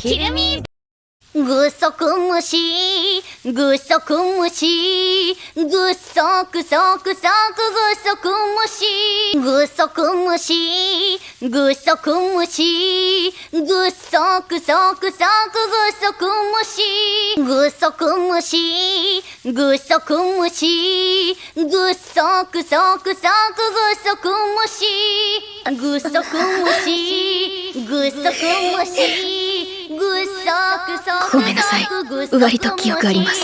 キルミぐそくむし、ぐそくむし、ぐそくそくそくぐそくむし、ぐそくむし、ぐそくむし、ぐそくそくそくぐそくむし、ぐそくむし、ぐそくむし、ぐそくそくそくぐそくむし、ぐそくむし、ごめんなさい。割と記憶あります